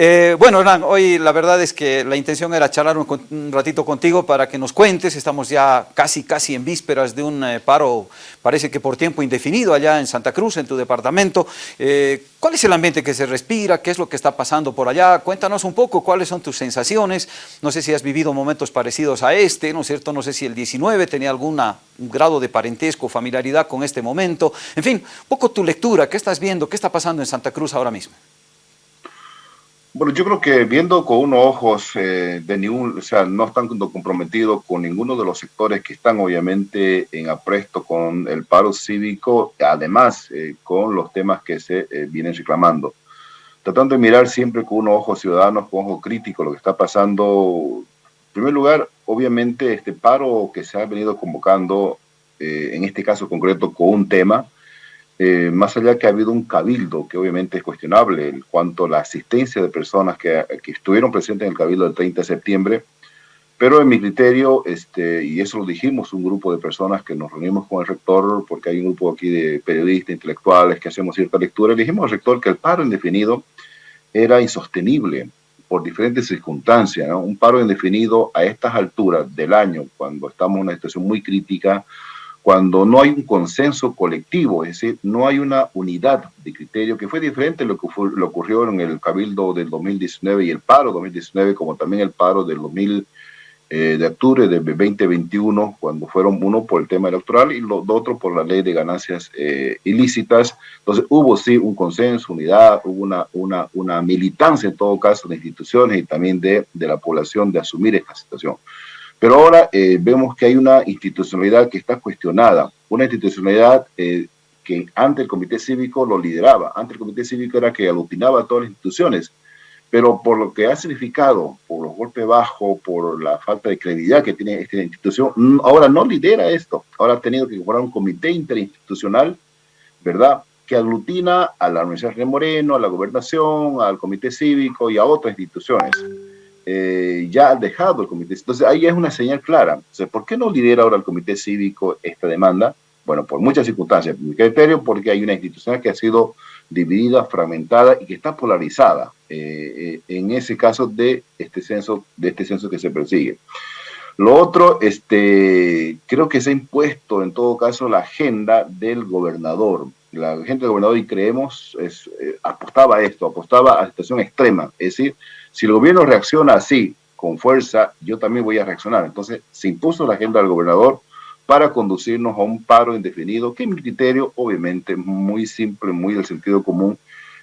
Eh, bueno, Hernán, hoy la verdad es que la intención era charlar un, ratito contigo para que nos cuentes, estamos ya casi, casi en vísperas de un eh, paro, parece que por tiempo indefinido allá en Santa Cruz, en tu departamento. Eh, ¿Cuál es el ambiente que se respira? ¿Qué es lo que está pasando por allá? Cuéntanos un poco cuáles son tus sensaciones. No sé si has vivido momentos parecidos a este, ¿no es cierto? No sé si el 19 tenía algún grado de parentesco, familiaridad con este momento. En fin, un poco tu lectura, ¿qué estás viendo? ¿Qué está pasando en Santa Cruz ahora mismo? Bueno, yo creo que viendo con unos ojos eh, de ningún, o sea, no están comprometidos con ninguno de los sectores que están obviamente en apresto con el paro cívico, además eh, con los temas que se eh, vienen reclamando. Tratando de mirar siempre con unos ojos ciudadanos, con ojo crítico lo que está pasando. En primer lugar, obviamente este paro que se ha venido convocando, en este caso concreto con un tema, eh, más allá que ha habido un cabildo, que obviamente es cuestionable en cuanto a la asistencia de personas que, que, estuvieron presentes en el cabildo del 30 de septiembre, pero en mi criterio, este, y eso lo dijimos, un grupo de personas que nos reunimos con el rector, porque hay un grupo aquí de periodistas, intelectuales, que hacemos cierta lectura, le dijimos al rector que el paro indefinido era insostenible por diferentes circunstancias, un paro indefinido a estas alturas del año, cuando estamos en una situación muy crítica, cuando no hay un consenso colectivo, es decir, no hay una unidad de criterio, que fue diferente lo que fue, lo ocurrió en el Cabildo del 2019 y el paro 2019, como también el paro del 2000, eh, de octubre del 2021, cuando fueron uno por el tema electoral y los otro por la ley de ganancias eh, ilícitas. Entonces hubo sí un consenso, unidad, hubo una, una, una militancia en todo caso de instituciones y también de, de la población de asumir esta situación. Pero ahora eh, vemos que hay una institucionalidad que está cuestionada, una institucionalidad eh, que antes el Comité Cívico lo lideraba, antes el Comité Cívico era que aglutinaba a todas las instituciones, pero por lo que ha significado, por los golpes bajos, por la falta de credibilidad que tiene esta institución, mm, ahora no lidera esto, ahora ha tenido que incorporar un comité interinstitucional, ¿verdad?, que aglutina a la Universidad de Moreno, a la gobernación, al Comité Cívico y a otras instituciones. Eh, ya ha dejado el comité. Entonces ahí es una señal clara. ¿Por qué no lidera ahora el comité cívico esta demanda? Bueno, por muchas circunstancias. Mi criterio, porque hay una institución que ha sido dividida, fragmentada y que está polarizada eh, eh, en ese caso de este censo, de este censo que se persigue. Lo otro, este, creo que se ha impuesto en todo caso la agenda del gobernador. La agenda del gobernador, y creemos, apostaba a esto, apostaba a situación extrema, es decir, si el gobierno reacciona así, con fuerza, yo también voy a reaccionar. Entonces, se impuso la agenda del gobernador para conducirnos a un paro indefinido, que mi criterio, obviamente, muy simple, muy del sentido común,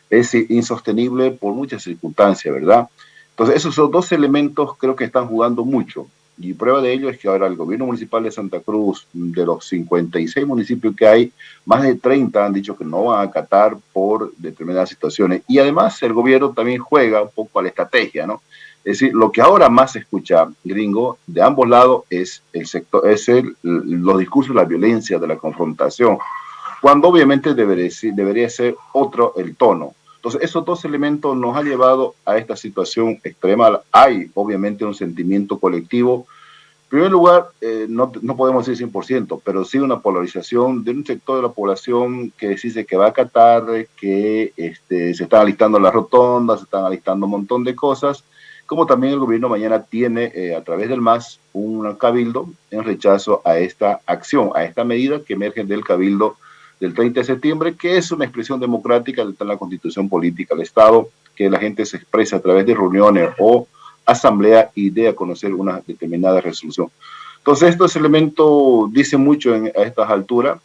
es insostenible por muchas circunstancias, ¿verdad? Entonces, esos dos elementos creo que están jugando mucho. Y prueba de ello es que ahora el gobierno municipal de Santa Cruz, de los 56 municipios que hay, más de 30 han dicho que no van a acatar por determinadas situaciones. Y además el gobierno también juega un poco a la estrategia, ¿no? Es decir, lo que ahora más se escucha, gringo, de ambos lados es el sector, es el, los discursos de la violencia, de la confrontación, cuando obviamente debería, debería ser otro el tono. Entonces, esos dos elementos nos han llevado a esta situación extrema. Hay, obviamente, un sentimiento colectivo. En primer lugar, eh, no, no, podemos decir 100%, pero sí una polarización de un sector de la población que dice que va a acatar, que este, se están alistando las rotondas, se están alistando un montón de cosas, como también el gobierno mañana tiene eh, a través del MAS un cabildo en rechazo a esta acción, a esta medida que emerge del cabildo del 30 de septiembre, que es una expresión democrática de la constitución política del Estado, que la gente se expresa a través de reuniones o asamblea y de a conocer una determinada resolución. Entonces, estos elementos dicen mucho en, a estas alturas.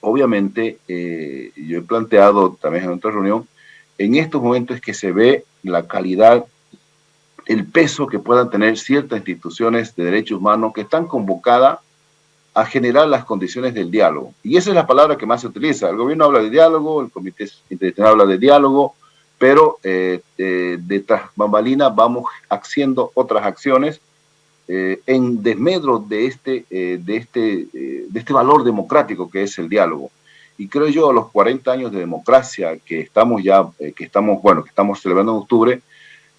Obviamente, eh, yo he planteado también en otra reunión, en estos momentos es que se ve la calidad, el peso que puedan tener ciertas instituciones de derechos humanos que están convocadas a generar las condiciones del diálogo. Y esa es la palabra que más se utiliza. El gobierno habla de diálogo, el Comité Internacional habla de diálogo, pero eh, eh, bambalinas vamos haciendo otras acciones eh, en desmedro de este, de, este, de este valor democrático que es el diálogo. Y creo yo, a los 40 años de democracia que estamos ya, que estamos, bueno, que estamos celebrando en octubre,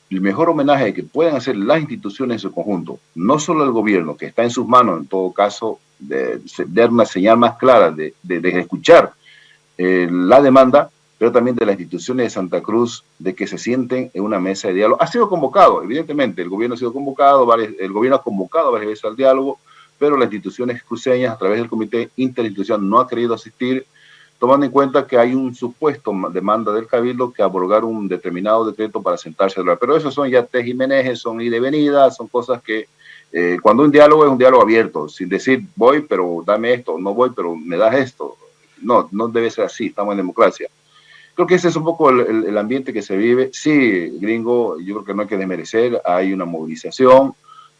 el mejor homenaje que pueden hacer las instituciones en su conjunto, no solo el gobierno, que está en sus manos, en todo caso, de, dar una señal más clara, de, de, escuchar eh, la demanda, pero también de las instituciones de Santa Cruz, de que se sienten en una mesa de diálogo. Ha sido convocado, evidentemente, el gobierno ha sido convocado, el gobierno ha convocado varias veces al diálogo, pero las instituciones cruceñas, a través del Comité Interinstitucional, no ha querido asistir, tomando en cuenta que hay un supuesto demanda del Cabildo que abrogar un determinado decreto para sentarse a hablar. Pero eso son ya tejimenejes, son ida y venida, son cosas que eh, cuando un diálogo es un diálogo abierto, sin decir voy, pero dame esto, no voy, pero me das esto. No, no debe ser así, estamos en democracia. Creo que ese es un poco el, el, ambiente que se vive. Sí, gringo, yo creo que no hay que desmerecer, hay una movilización,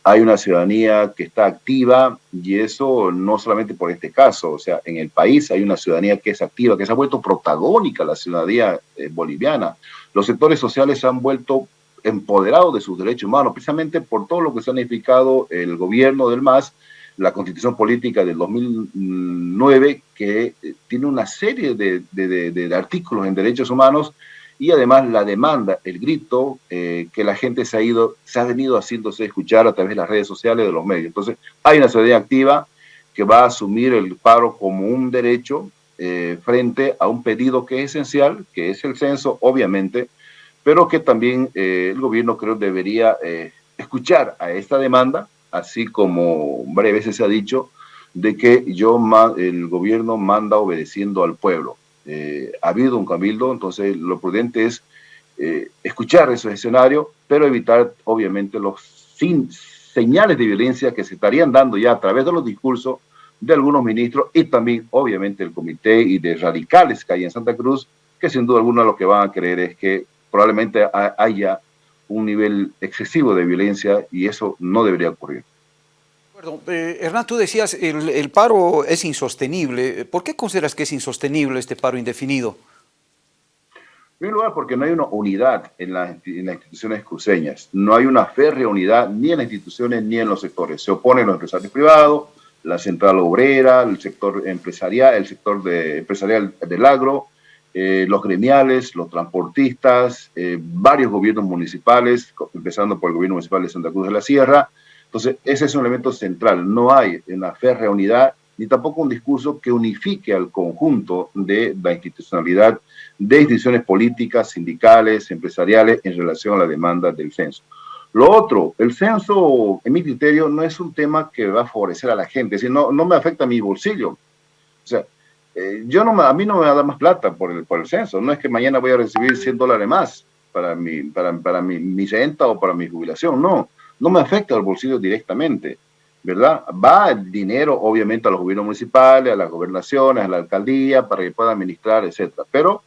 hay una ciudadanía que está activa y eso no solamente por este caso, o sea, en el país hay una ciudadanía que es activa, que se ha vuelto protagónica la ciudadanía eh, boliviana. Los sectores sociales se han vuelto empoderados de sus derechos humanos, precisamente por todo lo que se ha significado el gobierno del MAS la constitución política del 2009, que eh, tiene una serie de, artículos en derechos humanos y además la demanda, el grito eh, que la gente se ha ido, se ha venido haciéndose escuchar a través de las redes sociales de los medios. Entonces, hay una ciudadanía activa que va a asumir el paro como un derecho eh, frente a un pedido que es esencial, que es el censo, obviamente, pero que también el gobierno creo debería escuchar a esta demanda, así como varias veces se ha dicho, de que yo el gobierno manda obedeciendo al pueblo. Eh, ha habido un cabildo, entonces lo prudente es eh, escuchar esos escenarios, pero evitar obviamente los sin, señales de violencia que se estarían dando ya a través de los discursos de algunos ministros y también obviamente el comité y de radicales que hay en Santa Cruz, que sin duda alguna lo que van a creer es que probablemente haya un nivel excesivo de violencia y eso no debería ocurrir. Eh, Hernán, tú decías, el, el paro es insostenible. ¿Por qué consideras que es insostenible este paro indefinido? En primer lugar, porque no hay una unidad en, las instituciones cruceñas. No hay una férrea unidad ni en las instituciones ni en los sectores. Se oponen los empresarios privados, la central obrera, el sector empresarial, el sector de, empresarial del agro, eh, los gremiales, los transportistas, eh, varios gobiernos municipales, empezando por el gobierno municipal de Santa Cruz de la Sierra. Entonces, ese es un elemento central. No hay una férrea unidad ni tampoco un discurso que unifique al conjunto de la institucionalidad de instituciones políticas, sindicales, empresariales en relación a la demanda del censo. Lo otro, el censo, en mi criterio, no es un tema que va a favorecer a la gente, es decir, no, no me afecta a mi bolsillo. O sea, eh, yo no, a mí no me va a dar más plata por el, por el censo. No es que mañana voy a recibir 100 dólares más para mi, para, para mi, mi renta o para mi jubilación. No, no me afecta al bolsillo directamente, ¿verdad? Va el dinero, obviamente, a los gobiernos municipales, a las gobernaciones, a la alcaldía, para que pueda administrar, etcétera. Pero,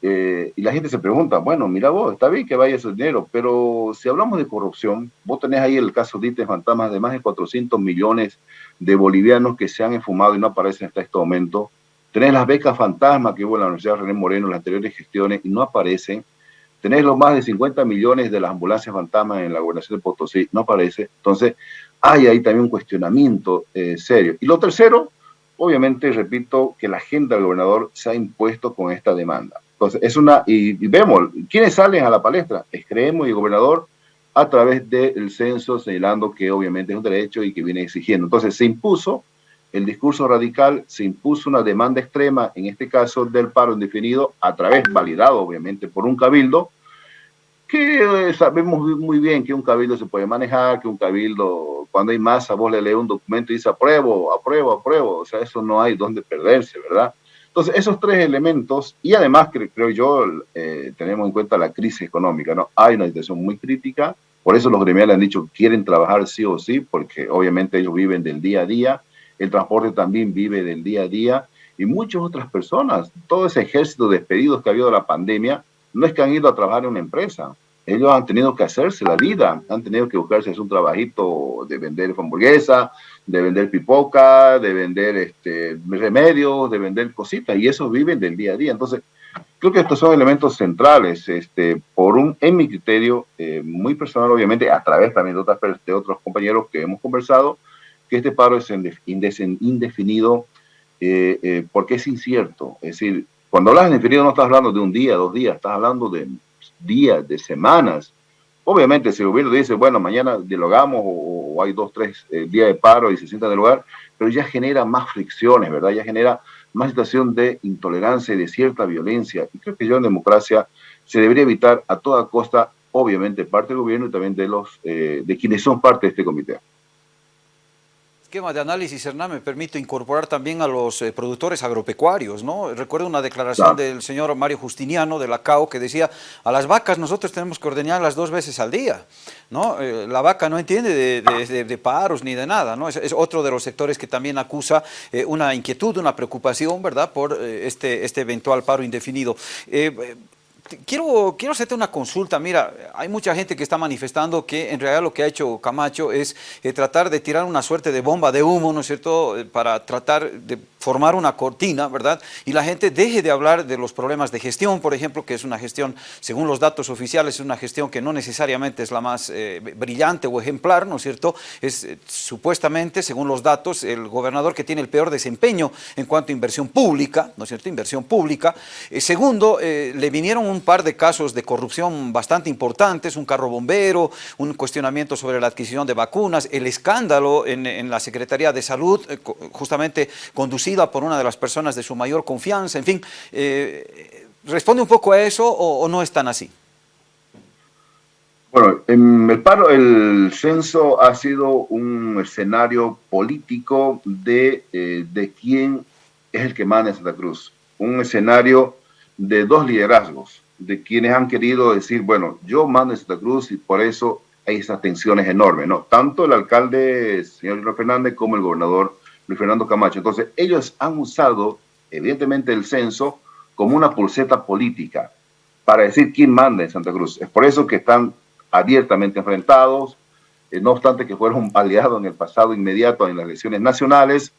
eh, y la gente se pregunta, bueno, mira vos, está bien que vaya ese dinero, pero si hablamos de corrupción, vos tenés ahí el caso de ITES Fantasmas de más de 400 millones de bolivianos que se han enfumado y no aparecen hasta este momento Tenés las becas fantasma que hubo en la Universidad René Moreno en las anteriores gestiones y no aparecen. Tenés los más de 50 millones de las ambulancias fantasmas en la gobernación de Potosí, no aparece. Entonces, hay ahí también un cuestionamiento eh, serio. Y lo tercero, obviamente, repito, que la agenda del gobernador se ha impuesto con esta demanda. Entonces, es una, y, vemos, ¿quiénes salen a la palestra? Es Creemos y el gobernador a través del censo, señalando que obviamente es un derecho y que viene exigiendo. Entonces, se impuso el discurso radical se impuso una demanda extrema, en este caso del paro indefinido, a través, validado obviamente por un cabildo, que eh, sabemos muy bien que un cabildo se puede manejar, que un cabildo, cuando hay masa, vos le lees un documento y dice apruebo, apruebo, apruebo, o sea, eso no hay donde perderse, ¿verdad? Entonces, esos tres elementos, y además creo yo, eh, tenemos en cuenta la crisis económica, ¿no? Hay una situación muy crítica, por eso los gremiales han dicho que quieren trabajar sí o sí, porque obviamente ellos viven del día a día, el transporte también vive del día a día y muchas otras personas, todo ese ejército de despedidos que ha habido de la pandemia, no es que han ido a trabajar en una empresa, ellos han tenido que hacerse la vida, han tenido que buscarse un trabajito de vender hamburguesa, de vender pipoca, de vender este, remedios, de vender cositas, y eso viven del día a día. Entonces, creo que estos son elementos centrales, este, por un, en mi criterio, eh, muy personal, obviamente, a través también de, otros compañeros que hemos conversado, que este paro es indefinido eh, eh, porque es incierto. Es decir, cuando hablas de indefinido no estás hablando de un día, dos días, estás hablando de días, de semanas. Obviamente, si el gobierno dice, bueno, mañana dialogamos o, hay dos, tres eh, días de paro y se sientan en el lugar, pero ya genera más fricciones, ¿verdad? Ya genera más situación de intolerancia y de cierta violencia. Y creo que yo en democracia se debería evitar a toda costa, obviamente, parte del gobierno y también de, los, eh, de quienes son parte de este comité esquema de análisis, Hernán, me permito incorporar también a los eh, productores agropecuarios, ¿no? Recuerdo una declaración del señor Mario Justiniano de la CAO que decía, a las vacas nosotros tenemos que ordeñarlas dos veces al día, ¿no? Eh, la vaca no entiende de, paros ni de nada, ¿no? Es, otro de los sectores que también acusa eh, una inquietud, una preocupación, ¿verdad?, por este, este eventual paro indefinido quiero, quiero hacerte una consulta. Mira, hay mucha gente que está manifestando que en realidad lo que ha hecho Camacho es eh, tratar de tirar una suerte de bomba de humo, ¿no es cierto?, eh, para tratar de formar una cortina, ¿verdad? Y la gente deje de hablar de los problemas de gestión, por ejemplo, que es una gestión, según los datos oficiales, es una gestión que no necesariamente es la más eh, brillante o ejemplar, ¿no es cierto? Es supuestamente, según los datos, el gobernador que tiene el peor desempeño en cuanto a inversión pública, ¿no es cierto?, inversión pública. segundo, le vinieron un par de casos de corrupción bastante importantes, un carro bombero, un cuestionamiento sobre la adquisición de vacunas, el escándalo en, la Secretaría de Salud, eh, justamente por una de las personas de su mayor confianza, en fin, eh, ¿responde un poco a eso o, no es tan así? Bueno, en el paro, el censo ha sido un escenario político de, eh, de quién es el que manda en Santa Cruz. Un escenario de dos liderazgos de quienes han querido decir, bueno, yo mando en Santa Cruz y por eso hay esas tensiones enormes, ¿no? Tanto el alcalde, señor Fernández, como el gobernador Luis Fernando Camacho. Entonces, ellos han usado, evidentemente, el censo como una pulseta política para decir quién manda en Santa Cruz. Es por eso que están abiertamente enfrentados, eh, no obstante que fueron aliados en el pasado inmediato en las elecciones nacionales,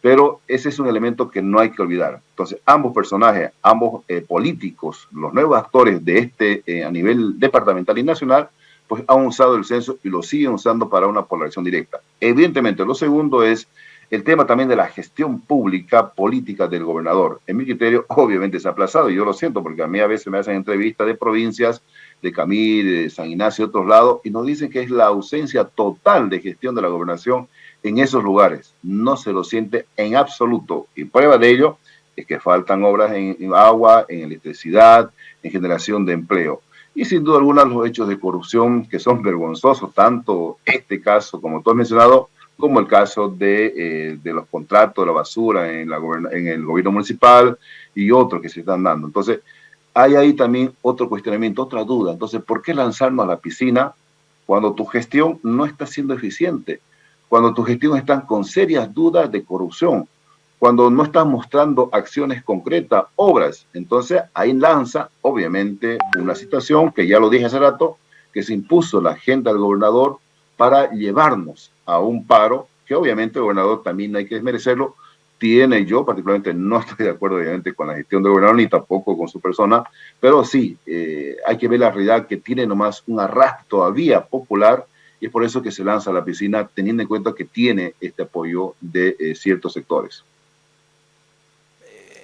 pero ese es un elemento que no hay que olvidar. Entonces, ambos personajes, ambos eh, políticos, los nuevos actores de este eh, a nivel departamental y nacional, pues han usado el censo y lo siguen usando para una polarización directa. Evidentemente, lo segundo es el tema también de la gestión pública política del gobernador. En mi criterio, obviamente ha aplazado, y yo lo siento, porque a mí a veces me hacen entrevistas de provincias, de Camil, de San Ignacio, de otros lados, y nos dicen que es la ausencia total de gestión de la gobernación en esos lugares. No se lo siente en absoluto. Y prueba de ello es que faltan obras en, agua, en electricidad, en generación de empleo. Y sin duda alguna los hechos de corrupción que son vergonzosos, tanto este caso como tú has mencionado, como el caso de, eh, de los contratos de la basura en, la, en el gobierno municipal y otros que se están dando. Entonces, hay ahí también otro cuestionamiento, otra duda. Entonces, ¿por qué lanzarnos a la piscina cuando tu gestión no está siendo eficiente? cuando tu gestión está con serias dudas de corrupción, cuando no estás mostrando acciones concretas, obras. Entonces ahí lanza, obviamente, una situación que ya lo dije hace rato, que se impuso la agenda del gobernador para llevarnos a un paro, que obviamente el gobernador también hay que desmerecerlo, tiene yo particularmente no estoy de acuerdo obviamente con la gestión del gobernador ni tampoco con su persona, pero sí, eh, hay que ver la realidad que tiene nomás un arrastre todavía popular y es por eso que se lanza a la piscina teniendo en cuenta que tiene este apoyo de eh, ciertos sectores.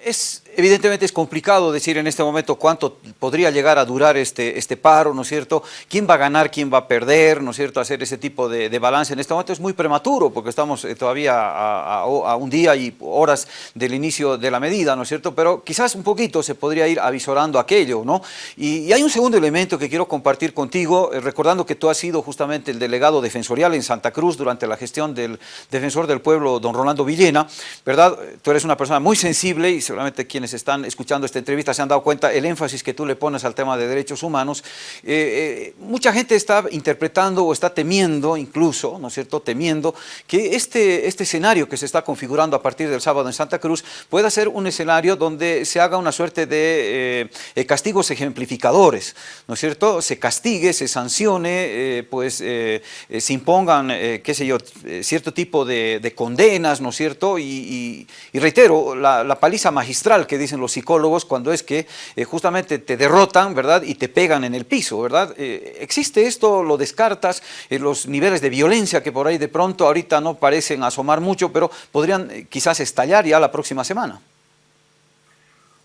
Es Evidentemente es complicado decir en este momento cuánto podría llegar a durar este, este paro, ¿no es cierto? ¿Quién va a ganar, quién va a perder, ¿no es cierto? Hacer ese tipo de, balance en este momento es muy prematuro porque estamos eh, todavía a, un día y horas del inicio de la medida, ¿no es cierto? Pero quizás un poquito se podría ir avisorando aquello, ¿no? Y, hay un segundo elemento que quiero compartir contigo, eh, recordando que tú has sido justamente el delegado defensorial en Santa Cruz durante la gestión del defensor del pueblo, don Rolando Villena, ¿verdad? Tú eres una persona muy sensible y seguramente quien están escuchando esta entrevista se han dado cuenta el énfasis que tú le pones al tema de derechos humanos. Eh, eh, mucha gente está interpretando o está temiendo incluso, ¿no es cierto?, temiendo que este, este escenario que se está configurando a partir del sábado en Santa Cruz pueda ser un escenario donde se haga una suerte de eh, castigos ejemplificadores, ¿no es cierto?, se castigue, se sancione, pues se impongan, qué sé yo, cierto tipo de, condenas, ¿no es cierto?, y, reitero, la, la paliza magistral que que dicen los psicólogos cuando es que eh, justamente te derrotan, ¿verdad? Y te pegan en el piso, ¿verdad? Eh, ¿Existe esto? ¿Lo descartas? Eh, los niveles de violencia que por ahí de pronto ahorita no parecen asomar mucho, pero podrían quizás estallar ya la próxima semana.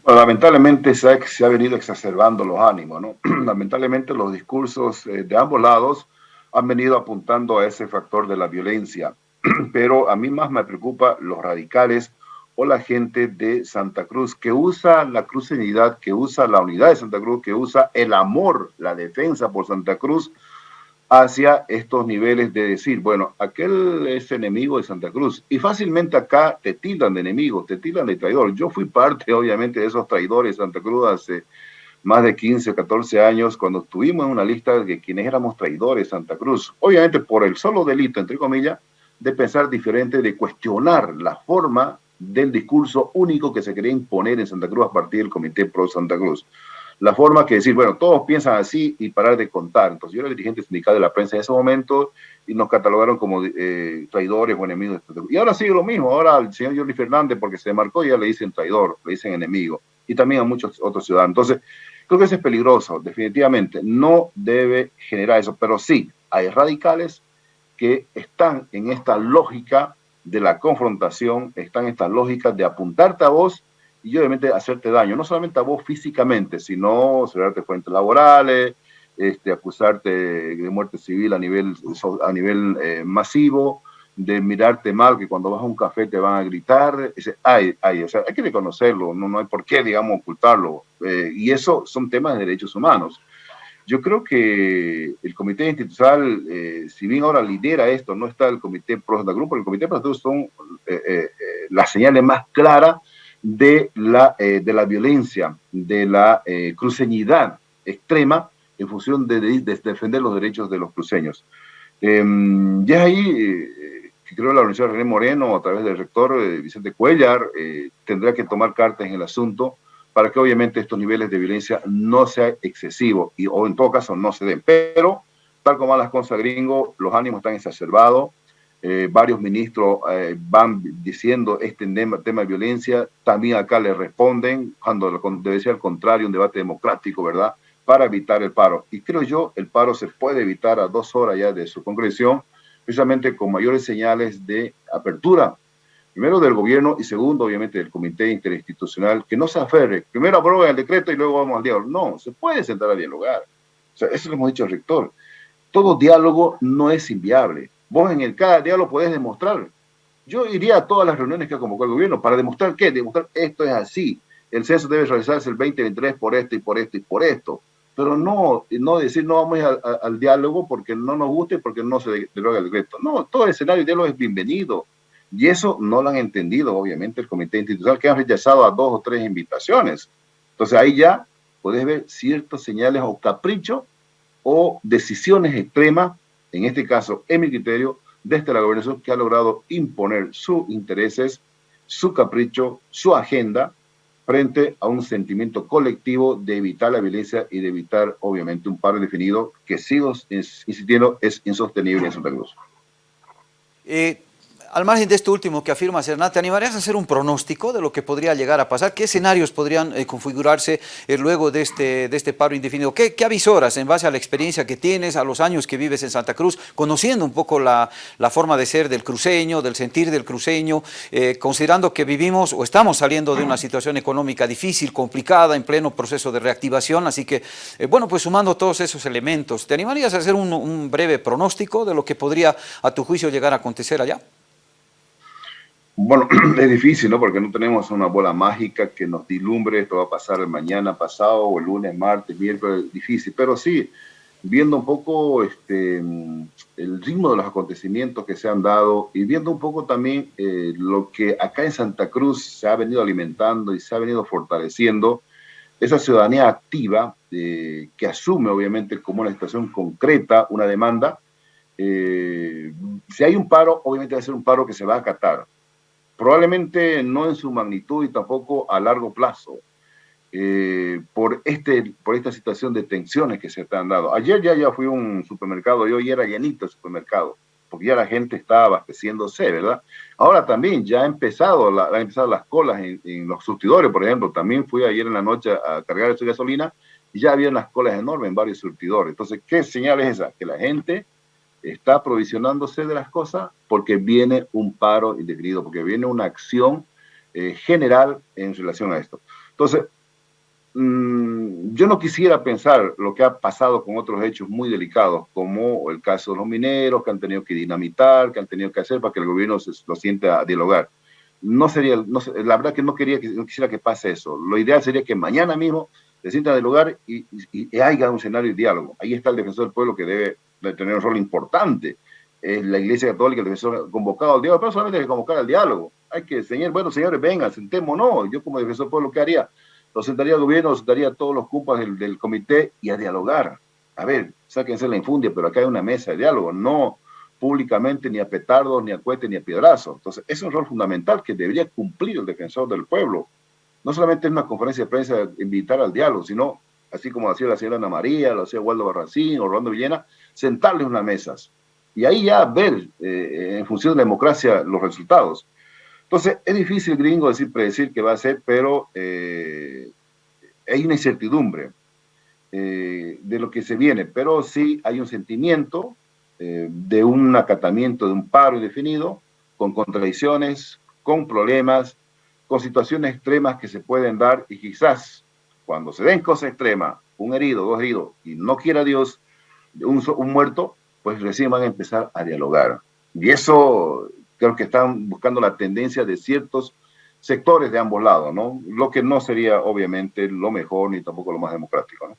lamentablemente se ha, se ha, venido exacerbando los ánimos, ¿no? lamentablemente los discursos de ambos lados han venido apuntando a ese factor de la violencia, pero a mí más me preocupa los radicales o la gente de Santa Cruz, que usa la cruceñidad, que usa la unidad de Santa Cruz, que usa el amor, la defensa por Santa Cruz, hacia estos niveles de decir, bueno, aquel es enemigo de Santa Cruz. Y fácilmente acá te tildan de enemigo, te tildan de traidor. Yo fui parte, obviamente, de esos traidores de Santa Cruz hace más de 15 o 14 años, cuando estuvimos en una lista de quienes éramos traidores de Santa Cruz. Obviamente por el solo delito, entre comillas, de pensar diferente, de cuestionar la forma del discurso único que se quería imponer en Santa Cruz a partir del Comité Pro Santa Cruz la forma que decir, bueno, todos piensan así y parar de contar. Entonces yo era dirigente sindical de la prensa en ese momento y nos catalogaron como eh, traidores o enemigos. Y ahora sigue lo mismo, ahora al señor Jordi Fernández, porque se marcó, ya le dicen traidor, le dicen enemigo, y también a muchos otros ciudadanos. Entonces, creo que eso es peligroso, definitivamente, no debe generar eso, pero sí, hay radicales que están en esta lógica de la confrontación, están en esta lógica de apuntarte a vos y obviamente hacerte daño, no solamente a vos físicamente, sino cerrarte fuentes laborales, este, acusarte de muerte civil a nivel, a nivel eh, masivo, de mirarte mal, que cuando vas a un café te van a gritar, hay, hay, o sea, hay que reconocerlo, no, no hay por qué, digamos, ocultarlo. Eh, y eso son temas de derechos humanos. Yo creo que el comité institucional, eh, si bien ahora lidera esto, no está el comité pro grupo, el comité pro son las señales más claras de la, eh, de la violencia, de la eh, cruceñidad extrema en función de, defender los derechos de los cruceños. Em, y es ahí eh, que creo la Universidad René Moreno, a través del rector Vicente Cuellar, tendrá que tomar cartas en el asunto para que obviamente estos niveles de violencia no sean excesivos y, o en todo caso no se den. Pero, tal como a las cosas gringo, los ánimos están exacerbados, eh, varios ministros eh, van diciendo este tema, tema, de violencia, también acá le responden, cuando debe ser al contrario, un debate democrático, ¿verdad? Para evitar el paro. Y creo yo, el paro se puede evitar a dos horas ya de su concreción, precisamente con mayores señales de apertura, primero del gobierno y segundo, obviamente, del comité interinstitucional, que no se aferre, primero aprueben el decreto y luego vamos al diálogo. No, se puede sentar a dialogar. O sea, eso lo hemos dicho al rector. Todo diálogo no es inviable Vos en el cada lo podés demostrar. Yo iría a todas las reuniones que ha convocado el gobierno para demostrar qué, demostrar esto es así. El censo debe realizarse el 2023 por esto y por esto y por esto. Pero no, no decir no vamos al diálogo porque no nos guste y porque no se deroga el decreto. No, todo el escenario de diálogo es bienvenido. Y eso no lo han entendido, obviamente, el comité institucional, que han rechazado a dos o tres invitaciones. Entonces ahí ya puedes ver ciertas señales o capricho o decisiones extremas en este caso, en mi criterio, desde la gobernación que ha logrado imponer sus intereses, su capricho, su agenda, frente a un sentimiento colectivo de evitar la violencia y de evitar, obviamente, un paro definido que, sigo insistiendo, es insostenible en Santa Cruz. Eh, al margen de esto último que afirma Hernán, ¿te animarías a hacer un pronóstico de lo que podría llegar a pasar? ¿Qué escenarios podrían eh, configurarse eh, luego de este, de este paro indefinido? ¿Qué, ¿Qué, avisoras en base a la experiencia que tienes, a los años que vives en Santa Cruz, conociendo un poco la, la forma de ser del cruceño, del sentir del cruceño, eh, considerando que vivimos o estamos saliendo de una situación económica difícil, complicada, en pleno proceso de reactivación, así que, bueno, pues sumando todos esos elementos, ¿te animarías a hacer un, un breve pronóstico de lo que podría, a tu juicio, llegar a acontecer allá? Bueno, es difícil, ¿no? Porque no tenemos una bola mágica que nos dilumbre, esto va a pasar el mañana pasado, o el lunes, martes, miércoles, difícil. Pero sí, viendo un poco este, el ritmo de los acontecimientos que se han dado y viendo un poco también eh, lo que acá en Santa Cruz se ha venido alimentando y se ha venido fortaleciendo, esa ciudadanía activa eh, que asume obviamente como una situación concreta, una demanda, eh, si hay un paro, obviamente va a ser un paro que se va a acatar probablemente no en su magnitud y tampoco a largo plazo, eh, por, este, por esta situación de tensiones que se están dando. Ayer ya, ya fui a un supermercado y hoy era llenito el supermercado, porque ya la gente está abasteciéndose, ¿verdad? Ahora también ya ha empezado, la, han empezado las colas en, los surtidores, por ejemplo. También fui ayer en la noche a cargar su gasolina y ya había unas colas enormes en varios surtidores. Entonces, ¿qué señal es esa? Que la gente está aprovisionándose de las cosas porque viene un paro indefinido, porque viene una acción eh, general en relación a esto. Entonces, mm, yo no quisiera pensar lo que ha pasado con otros hechos muy delicados, como el caso de los mineros que han tenido que dinamitar, que han tenido que hacer para que el gobierno se, lo sienta a dialogar. no sería, la verdad que no, quería que, no quisiera que pase eso. Lo ideal sería que mañana mismo se sientan del lugar y, y, haya un escenario de diálogo. Ahí está el defensor del pueblo que debe, tener un rol importante. Es la Iglesia Católica, el defensor convocado al diálogo, pero solamente hay que convocar al diálogo. Hay que enseñar, bueno, señores, vengan, sentémonos. Yo como defensor del pueblo, ¿qué haría? Lo sentaría al gobierno, lo sentaría a todos los cupas del, del comité y a dialogar. A ver, sáquense la infundia, pero acá hay una mesa de diálogo, no públicamente ni a petardos, ni a cohetes, ni a piedrazos. Entonces, es un rol fundamental que debería cumplir el defensor del pueblo. No solamente en una conferencia de prensa invitar al diálogo, sino, así como hacía la señora Ana María, lo hacía Waldo Barracín o Rolando Villena, sentarles unas mesas. Y ahí ya ver, eh, en función de la democracia, los resultados. Entonces, es difícil, gringo, decir, predecir qué va a ser, pero eh, hay una incertidumbre eh, de lo que se viene, pero sí hay un sentimiento eh, de un acatamiento de un paro indefinido, con contradicciones, con problemas, con situaciones extremas que se pueden dar y quizás cuando se den cosas extremas, un herido, dos heridos, y no quiera Dios, un, muerto, pues recién van a empezar a dialogar. Y eso creo que están buscando la tendencia de ciertos sectores de ambos lados, ¿no? Lo que no sería obviamente lo mejor ni tampoco lo más democrático, ¿no?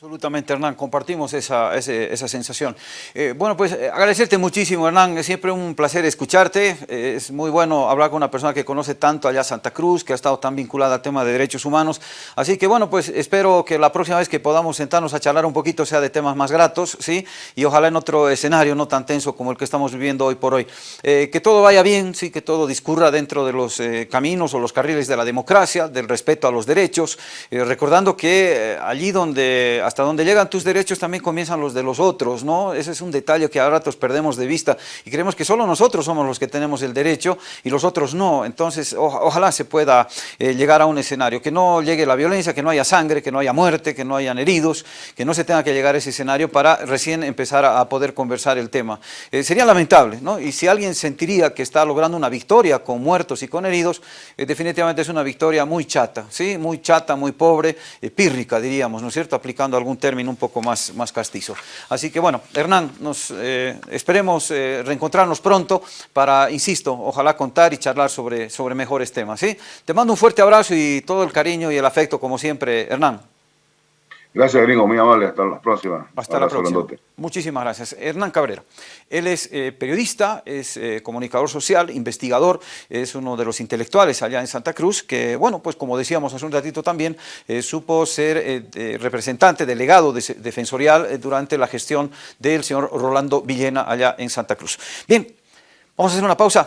Absolutamente, Hernán, compartimos esa, esa, sensación. Eh, bueno, pues eh, agradecerte muchísimo, Hernán, es siempre un placer escucharte, eh, es muy bueno hablar con una persona que conoce tanto allá Santa Cruz, que ha estado tan vinculada al tema de derechos humanos, así que bueno, pues espero que la próxima vez que podamos sentarnos a charlar un poquito sea de temas más gratos, ¿sí? Y ojalá en otro escenario no tan tenso como el que estamos viviendo hoy por hoy. que todo vaya bien, sí, que todo discurra dentro de los caminos o los carriles de la democracia, del respeto a los derechos, recordando que allí donde hasta donde llegan tus derechos también comienzan los de los otros, ¿no? Ese es un detalle que a ratos perdemos de vista y creemos que solo nosotros somos los que tenemos el derecho y los otros no. Entonces, ojalá se pueda eh, llegar a un escenario, que no llegue la violencia, que no haya sangre, que no haya muerte, que no hayan heridos, que no se tenga que llegar a ese escenario para recién empezar a, poder conversar el tema. Eh, sería lamentable, ¿no? Y si alguien sentiría que está logrando una victoria con muertos y con heridos, eh, definitivamente es una victoria muy chata, ¿sí? Muy chata, muy pobre, pírrica, diríamos, ¿no es cierto? Aplicando algún término un poco más, más castizo. Así que bueno, Hernán, nos, eh, esperemos eh, reencontrarnos pronto para, insisto, ojalá contar y charlar sobre, sobre mejores temas. ¿sí? Te mando un fuerte abrazo y todo el cariño y el afecto, como siempre, Hernán. Gracias, gringo, muy amable. Hasta la próxima. Hasta la próxima. Muchísimas gracias. Hernán Cabrera. Él es eh, periodista, es eh, comunicador social, investigador, es uno de los intelectuales allá en Santa Cruz, que, bueno, pues como decíamos hace un ratito también, eh, supo ser representante, delegado defensorial durante la gestión del señor Rolando Villena allá en Santa Cruz. Bien, vamos a hacer una pausa.